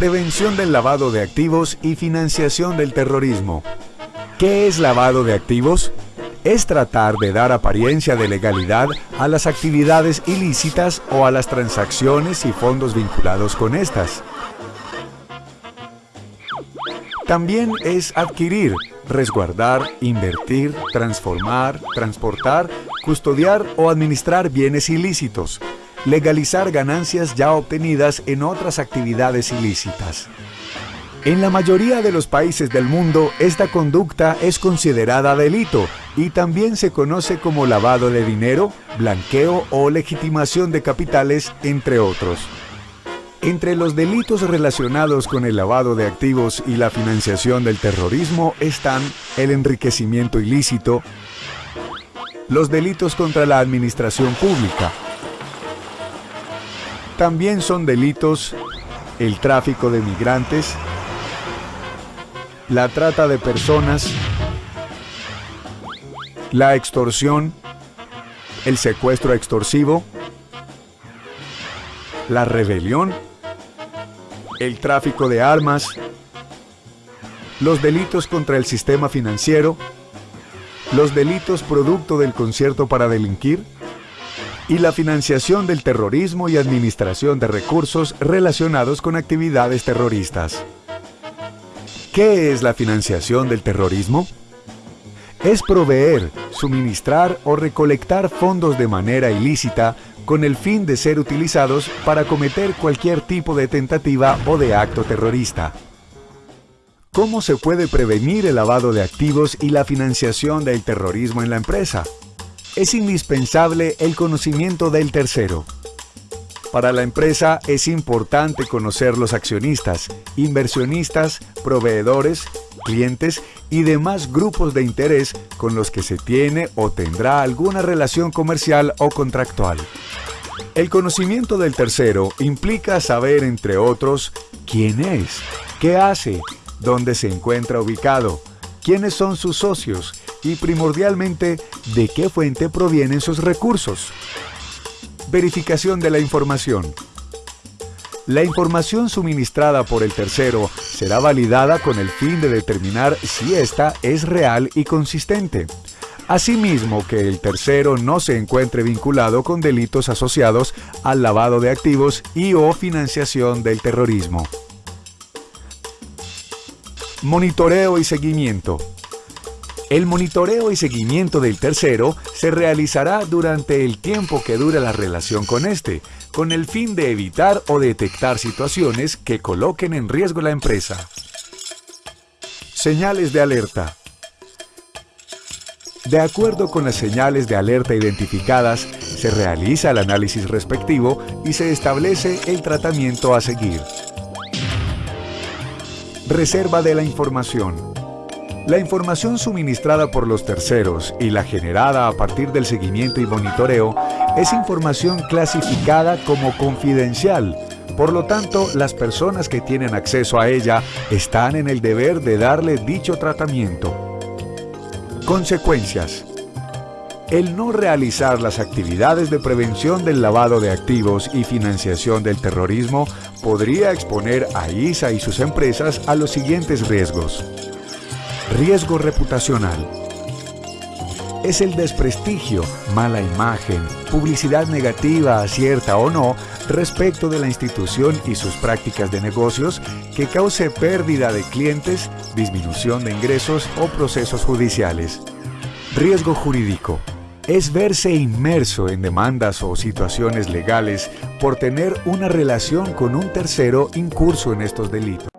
Prevención del lavado de activos y financiación del terrorismo. ¿Qué es lavado de activos? Es tratar de dar apariencia de legalidad a las actividades ilícitas o a las transacciones y fondos vinculados con estas. También es adquirir, resguardar, invertir, transformar, transportar, custodiar o administrar bienes ilícitos, legalizar ganancias ya obtenidas en otras actividades ilícitas. En la mayoría de los países del mundo, esta conducta es considerada delito y también se conoce como lavado de dinero, blanqueo o legitimación de capitales, entre otros. Entre los delitos relacionados con el lavado de activos y la financiación del terrorismo están el enriquecimiento ilícito, los delitos contra la administración pública, también son delitos el tráfico de migrantes, la trata de personas, la extorsión, el secuestro extorsivo, la rebelión, el tráfico de armas, los delitos contra el sistema financiero, los delitos producto del concierto para delinquir, y la financiación del terrorismo y administración de recursos relacionados con actividades terroristas. ¿Qué es la financiación del terrorismo? Es proveer, suministrar o recolectar fondos de manera ilícita con el fin de ser utilizados para cometer cualquier tipo de tentativa o de acto terrorista. ¿Cómo se puede prevenir el lavado de activos y la financiación del terrorismo en la empresa? Es indispensable el conocimiento del tercero. Para la empresa es importante conocer los accionistas, inversionistas, proveedores, clientes y demás grupos de interés con los que se tiene o tendrá alguna relación comercial o contractual. El conocimiento del tercero implica saber, entre otros, quién es, qué hace, dónde se encuentra ubicado, quiénes son sus socios y primordialmente de qué fuente provienen sus recursos. Verificación de la información. La información suministrada por el tercero será validada con el fin de determinar si ésta es real y consistente. Asimismo, que el tercero no se encuentre vinculado con delitos asociados al lavado de activos y o financiación del terrorismo. Monitoreo y seguimiento. El monitoreo y seguimiento del tercero se realizará durante el tiempo que dure la relación con este, con el fin de evitar o detectar situaciones que coloquen en riesgo la empresa. Señales de alerta. De acuerdo con las señales de alerta identificadas, se realiza el análisis respectivo y se establece el tratamiento a seguir. Reserva de la información. La información suministrada por los terceros y la generada a partir del seguimiento y monitoreo es información clasificada como confidencial. Por lo tanto, las personas que tienen acceso a ella están en el deber de darle dicho tratamiento. Consecuencias. El no realizar las actividades de prevención del lavado de activos y financiación del terrorismo podría exponer a ISA y sus empresas a los siguientes riesgos. Riesgo reputacional. Es el desprestigio, mala imagen, publicidad negativa, cierta o no, respecto de la institución y sus prácticas de negocios que cause pérdida de clientes, disminución de ingresos o procesos judiciales. Riesgo jurídico. Es verse inmerso en demandas o situaciones legales por tener una relación con un tercero incurso en estos delitos.